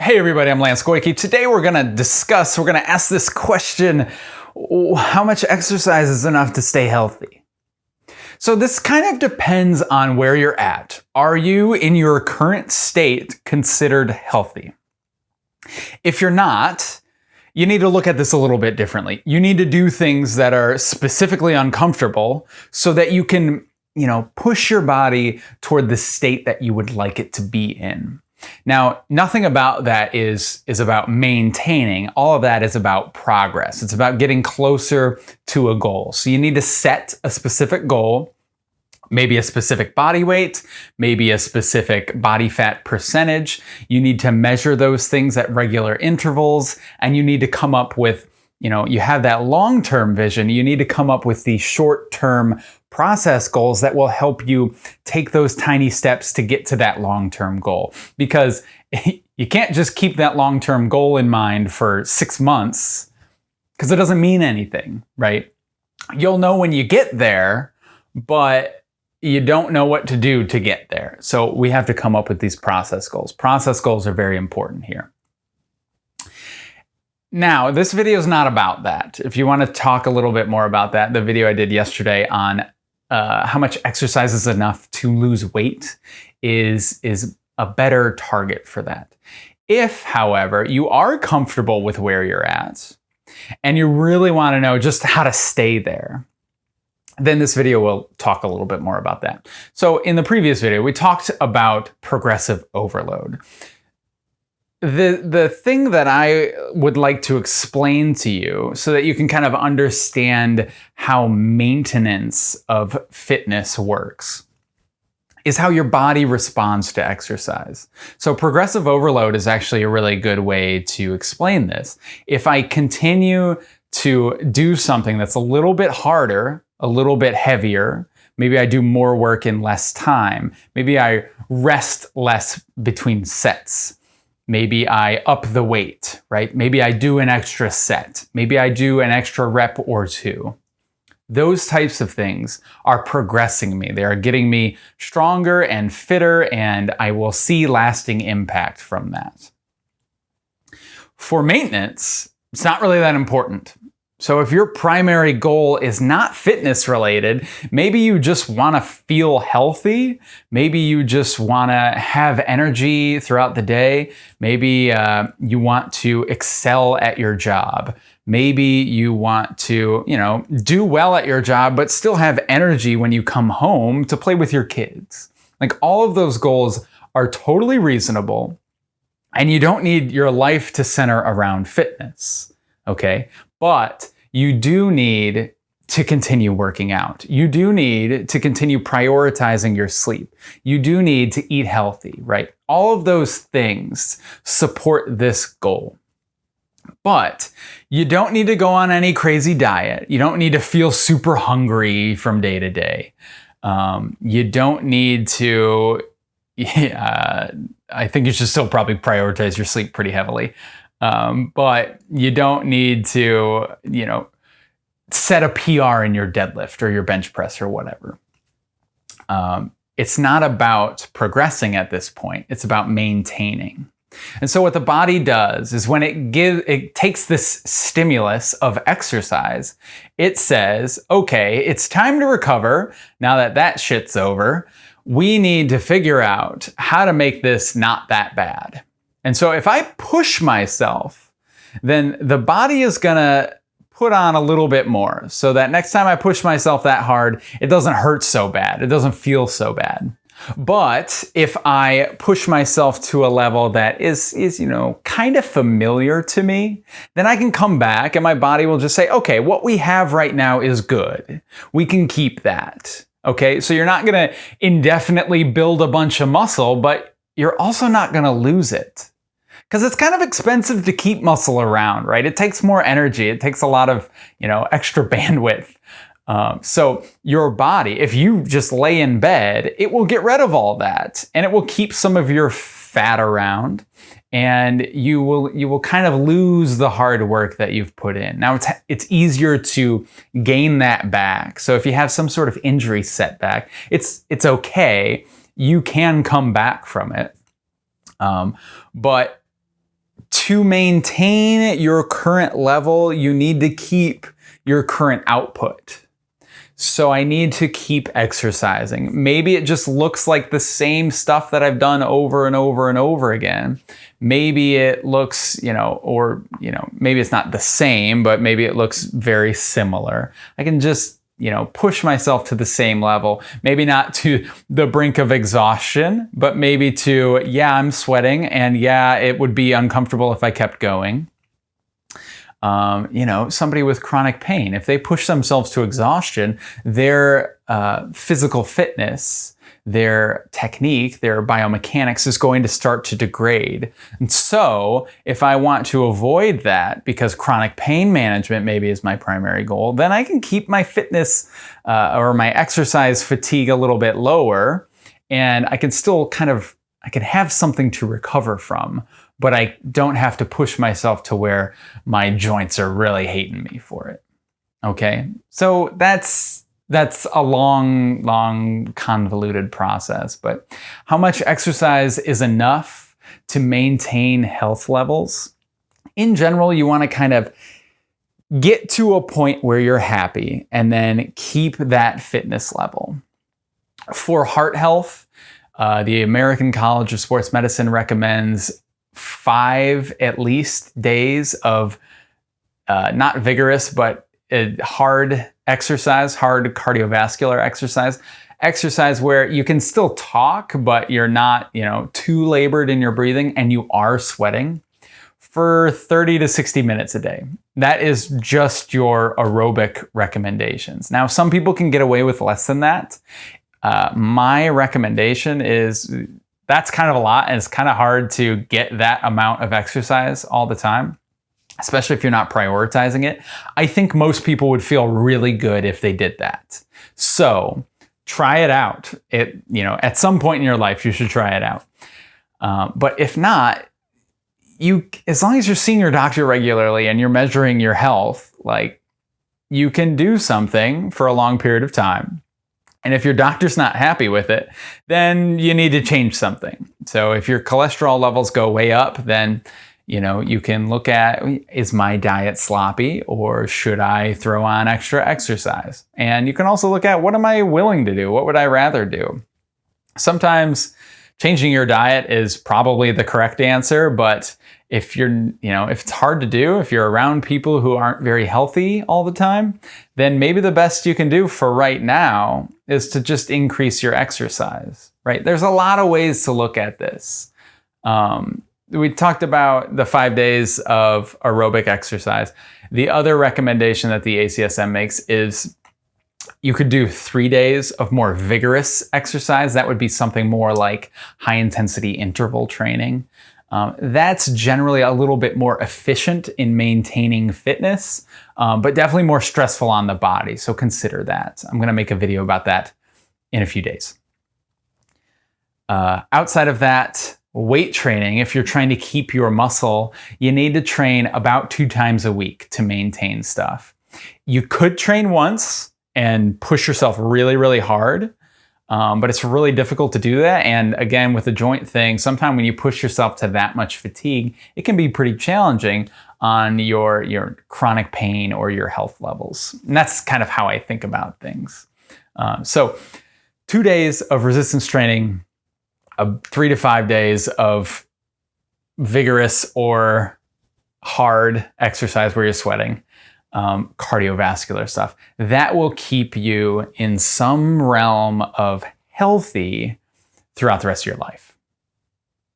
Hey everybody, I'm Lance Goyke. Today we're gonna discuss, we're gonna ask this question, how much exercise is enough to stay healthy? So this kind of depends on where you're at. Are you in your current state considered healthy? If you're not, you need to look at this a little bit differently. You need to do things that are specifically uncomfortable so that you can, you know, push your body toward the state that you would like it to be in. Now, nothing about that is, is about maintaining. All of that is about progress. It's about getting closer to a goal. So you need to set a specific goal, maybe a specific body weight, maybe a specific body fat percentage. You need to measure those things at regular intervals, and you need to come up with you know, you have that long-term vision, you need to come up with the short-term process goals that will help you take those tiny steps to get to that long-term goal. Because you can't just keep that long-term goal in mind for six months because it doesn't mean anything, right? You'll know when you get there, but you don't know what to do to get there. So we have to come up with these process goals. Process goals are very important here. Now, this video is not about that. If you want to talk a little bit more about that, the video I did yesterday on uh, how much exercise is enough to lose weight is, is a better target for that. If, however, you are comfortable with where you're at and you really want to know just how to stay there, then this video will talk a little bit more about that. So in the previous video, we talked about progressive overload. The, the thing that I would like to explain to you so that you can kind of understand how maintenance of fitness works is how your body responds to exercise. So progressive overload is actually a really good way to explain this. If I continue to do something that's a little bit harder, a little bit heavier, maybe I do more work in less time, maybe I rest less between sets, Maybe I up the weight, right? Maybe I do an extra set. Maybe I do an extra rep or two. Those types of things are progressing me. They are getting me stronger and fitter, and I will see lasting impact from that. For maintenance, it's not really that important. So if your primary goal is not fitness related, maybe you just want to feel healthy. Maybe you just want to have energy throughout the day. Maybe uh, you want to excel at your job. Maybe you want to, you know, do well at your job, but still have energy when you come home to play with your kids. Like all of those goals are totally reasonable and you don't need your life to center around fitness. Okay. But you do need to continue working out. You do need to continue prioritizing your sleep. You do need to eat healthy, right? All of those things support this goal. But you don't need to go on any crazy diet. You don't need to feel super hungry from day to day. Um, you don't need to, uh, I think you should still probably prioritize your sleep pretty heavily. Um, but you don't need to, you know, set a PR in your deadlift or your bench press or whatever. Um, it's not about progressing at this point. It's about maintaining. And so what the body does is when it gives, it takes this stimulus of exercise, it says, okay, it's time to recover. Now that that shit's over, we need to figure out how to make this not that bad. And so if I push myself, then the body is gonna put on a little bit more so that next time I push myself that hard, it doesn't hurt so bad. It doesn't feel so bad. But if I push myself to a level that is, is, you know, kind of familiar to me, then I can come back and my body will just say, okay, what we have right now is good. We can keep that. Okay, so you're not gonna indefinitely build a bunch of muscle, but you're also not gonna lose it because it's kind of expensive to keep muscle around, right? It takes more energy. It takes a lot of, you know, extra bandwidth. Um, so your body, if you just lay in bed, it will get rid of all that and it will keep some of your fat around and you will you will kind of lose the hard work that you've put in. Now it's it's easier to gain that back. So if you have some sort of injury setback, it's it's okay. You can come back from it. Um, but to maintain your current level, you need to keep your current output. So I need to keep exercising. Maybe it just looks like the same stuff that I've done over and over and over again. Maybe it looks, you know, or, you know, maybe it's not the same, but maybe it looks very similar. I can just, you know, push myself to the same level. Maybe not to the brink of exhaustion, but maybe to, yeah, I'm sweating and yeah, it would be uncomfortable if I kept going um, you know, somebody with chronic pain, if they push themselves to exhaustion, their uh, physical fitness, their technique, their biomechanics is going to start to degrade. And so, if I want to avoid that because chronic pain management maybe is my primary goal, then I can keep my fitness uh, or my exercise fatigue a little bit lower and I can still kind of I can have something to recover from but I don't have to push myself to where my joints are really hating me for it. Okay, so that's that's a long, long, convoluted process. But how much exercise is enough to maintain health levels? In general, you want to kind of get to a point where you're happy and then keep that fitness level. For heart health, uh, the American College of Sports Medicine recommends five at least days of uh, not vigorous, but hard exercise, hard cardiovascular exercise, exercise where you can still talk, but you're not, you know, too labored in your breathing and you are sweating for 30 to 60 minutes a day. That is just your aerobic recommendations. Now, some people can get away with less than that. Uh, my recommendation is that's kind of a lot and it's kind of hard to get that amount of exercise all the time especially if you're not prioritizing it i think most people would feel really good if they did that. So try it out. It you know at some point in your life you should try it out. Um, but if not you as long as you're seeing your doctor regularly and you're measuring your health like you can do something for a long period of time. And if your doctor's not happy with it, then you need to change something. So if your cholesterol levels go way up, then you know, you can look at is my diet sloppy or should I throw on extra exercise? And you can also look at what am I willing to do? What would I rather do? Sometimes changing your diet is probably the correct answer, but if you're, you know, if it's hard to do, if you're around people who aren't very healthy all the time, then maybe the best you can do for right now is to just increase your exercise, right? There's a lot of ways to look at this. Um, we talked about the five days of aerobic exercise. The other recommendation that the ACSM makes is you could do three days of more vigorous exercise. That would be something more like high intensity interval training. Um, that's generally a little bit more efficient in maintaining fitness, um, but definitely more stressful on the body. So consider that. I'm going to make a video about that in a few days. Uh, outside of that, weight training, if you're trying to keep your muscle, you need to train about two times a week to maintain stuff. You could train once and push yourself really, really hard. Um, but it's really difficult to do that. And again, with the joint thing, sometimes when you push yourself to that much fatigue, it can be pretty challenging on your, your chronic pain or your health levels. And that's kind of how I think about things. Um, so two days of resistance training, uh, three to five days of vigorous or hard exercise where you're sweating, um, cardiovascular stuff. That will keep you in some realm of healthy throughout the rest of your life.